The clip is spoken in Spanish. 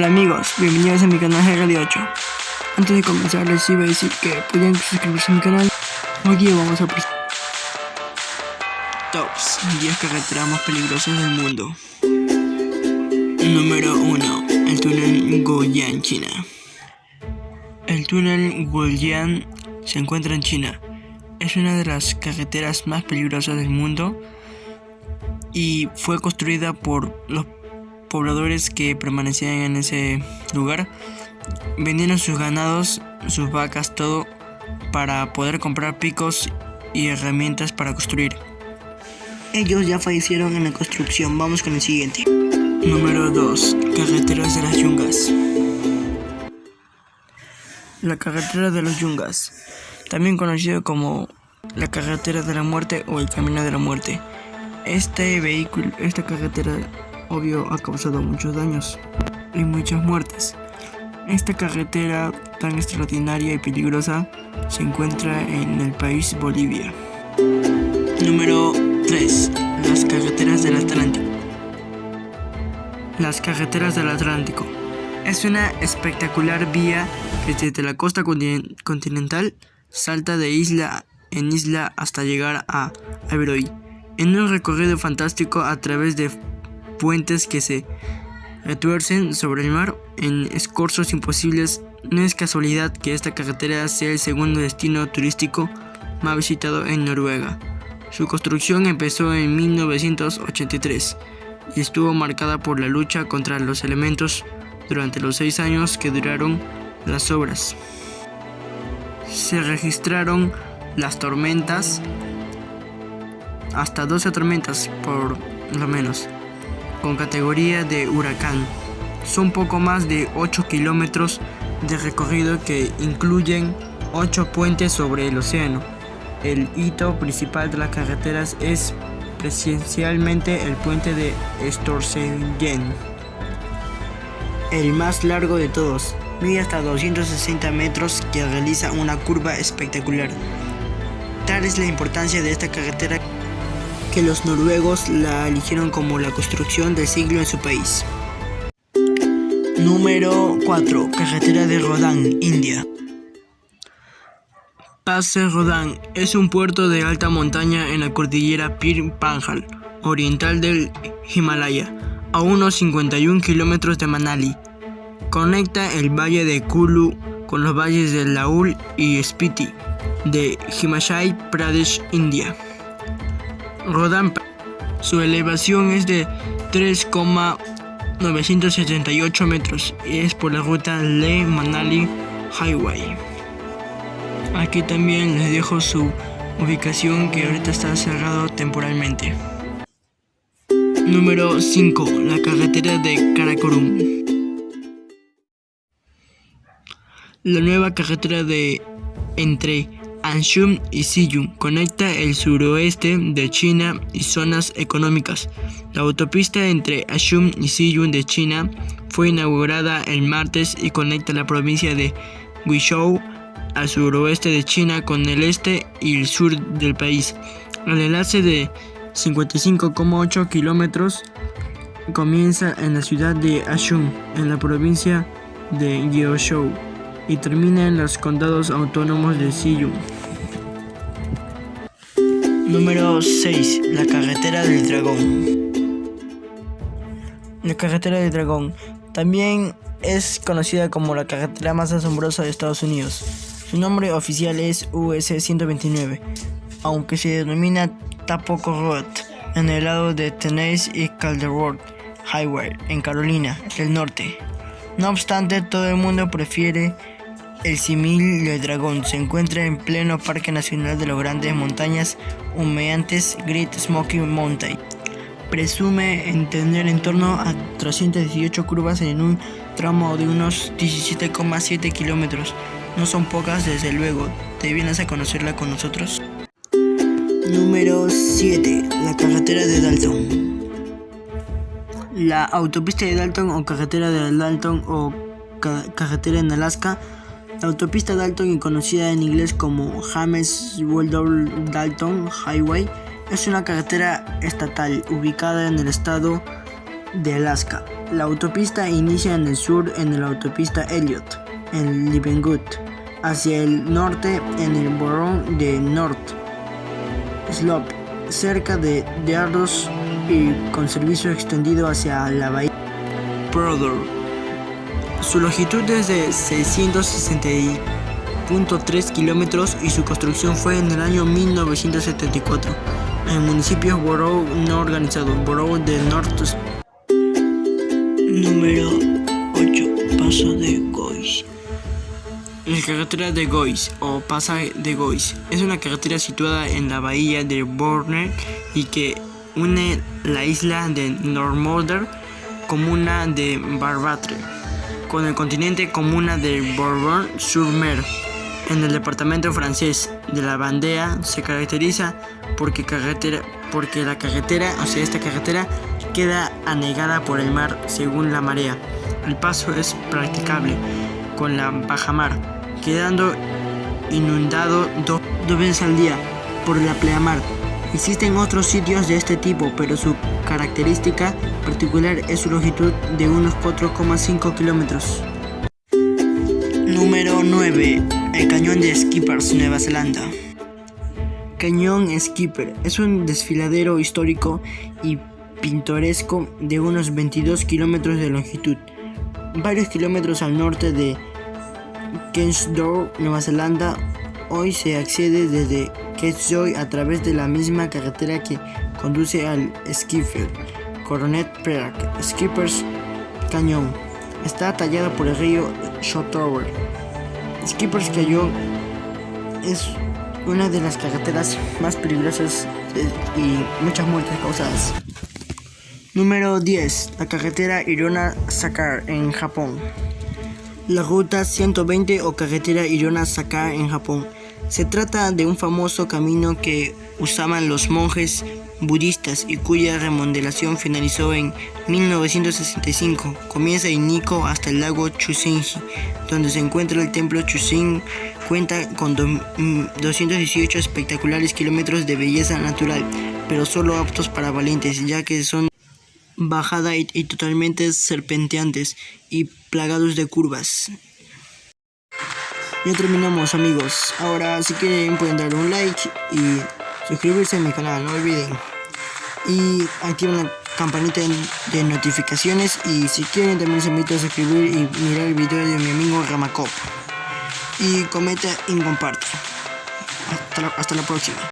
Hola amigos, bienvenidos a mi canal Radio 8. Antes de comenzar les iba a decir que pueden suscribirse a mi canal. Hoy vamos a presentar Tops 10 carreteras más peligrosas del mundo. Número 1. El túnel Goyan, China. El túnel Goyan se encuentra en China. Es una de las carreteras más peligrosas del mundo y fue construida por los pobladores que permanecían en ese lugar vendieron sus ganados, sus vacas, todo para poder comprar picos y herramientas para construir. Ellos ya fallecieron en la construcción. Vamos con el siguiente. Número 2. Carreteras de las Yungas. La carretera de los Yungas, también conocido como la carretera de la muerte o el camino de la muerte. Este vehículo, esta carretera obvio ha causado muchos daños y muchas muertes. Esta carretera tan extraordinaria y peligrosa se encuentra en el país Bolivia. Número 3. Las carreteras del Atlántico. Las carreteras del Atlántico. Es una espectacular vía que desde la costa continental salta de isla en isla hasta llegar a Averoy, en un recorrido fantástico a través de puentes que se retuercen sobre el mar en escorzos imposibles. No es casualidad que esta carretera sea el segundo destino turístico más visitado en Noruega. Su construcción empezó en 1983 y estuvo marcada por la lucha contra los elementos durante los seis años que duraron las obras. Se registraron las tormentas, hasta 12 tormentas por lo menos con categoría de huracán. Son poco más de 8 kilómetros de recorrido que incluyen 8 puentes sobre el océano. El hito principal de las carreteras es presencialmente el puente de Storsengen, el más largo de todos, mide hasta 260 metros que realiza una curva espectacular. Tal es la importancia de esta carretera que los noruegos la eligieron como la construcción del siglo en su país. Número 4. Carretera de Rodán, India. Pase Rodán es un puerto de alta montaña en la cordillera Pir Panjal, oriental del Himalaya, a unos 51 kilómetros de Manali. Conecta el valle de Kulu con los valles de Laul y Spiti de Himachal Pradesh, India. Rodán. Su elevación es de 3,978 metros y es por la ruta Leh Manali Highway. Aquí también les dejo su ubicación que ahorita está cerrado temporalmente. Número 5. La carretera de Karakorum. La nueva carretera de entre Anshum y Siyum conecta el suroeste de China y zonas económicas. La autopista entre Anshum y Siyum de China fue inaugurada el martes y conecta la provincia de Guizhou al suroeste de China con el este y el sur del país. El enlace de 55,8 kilómetros comienza en la ciudad de Anshum, en la provincia de Guizhou y termina en los condados autónomos de Siyu. Número 6. La carretera del dragón. La carretera del dragón también es conocida como la carretera más asombrosa de Estados Unidos. Su nombre oficial es US 129, aunque se denomina Tapoco Road en el lado de Tennessee y Calderwood Highway en Carolina del Norte. No obstante, todo el mundo prefiere el simil del dragón se encuentra en pleno Parque Nacional de las Grandes Montañas Humeantes Great Smoky Mountain. Presume en tener en torno a 318 curvas en un tramo de unos 17,7 kilómetros. No son pocas, desde luego. ¿Te vienes a conocerla con nosotros? Número 7. La carretera de Dalton. La autopista de Dalton o carretera de Dalton o carretera en Alaska la autopista Dalton, conocida en inglés como James Weldon Dalton Highway, es una carretera estatal ubicada en el estado de Alaska. La autopista inicia en el sur en la autopista Elliott, en Livengood, hacia el norte en el borough de North Slope, cerca de Deardos y con servicio extendido hacia la bahía. Su longitud es de 660.3 kilómetros y su construcción fue en el año 1974. El municipio Borough no organizado, Borough de North. Número 8. Paso de Gois. La carretera de Gois o Pasaje de Gois es una carretera situada en la bahía de Borner y que une la isla de Normorder, comuna de Barbatre, con el continente comuna de Bourbon-sur-Mer. En el departamento francés de la Bandea se caracteriza porque, carretera, porque la carretera, o sea, esta carretera queda anegada por el mar según la marea. El paso es practicable con la bajamar, quedando inundado dos veces al día por la pleamar. Existen otros sitios de este tipo, pero su característica particular es su longitud de unos 4,5 kilómetros. Número 9. El cañón de Skippers, Nueva Zelanda. Cañón Skipper es un desfiladero histórico y pintoresco de unos 22 kilómetros de longitud, varios kilómetros al norte de Kensdorp, Nueva Zelanda. Hoy se accede desde Ketjoy a través de la misma carretera que conduce al Skipper, Coronet Peak, Skippers Cañón. Está tallada por el río Shotover. Skippers Cañón es una de las carreteras más peligrosas y muchas muertes causadas. Número 10. La carretera Irona-Sakar en Japón. La ruta 120 o carretera Irona-Sakar en Japón. Se trata de un famoso camino que usaban los monjes budistas y cuya remodelación finalizó en 1965. Comienza en Nikko hasta el lago Chusenji, donde se encuentra el templo Chusen. Cuenta con 218 espectaculares kilómetros de belleza natural, pero solo aptos para valientes, ya que son bajada y, y totalmente serpenteantes y plagados de curvas. Ya terminamos amigos. Ahora si quieren pueden darle un like y suscribirse a mi canal, no olviden. Y activen la campanita de notificaciones y si quieren también se invita a suscribir y mirar el video de mi amigo Ramacop. Y comenta y comparte. hasta la próxima.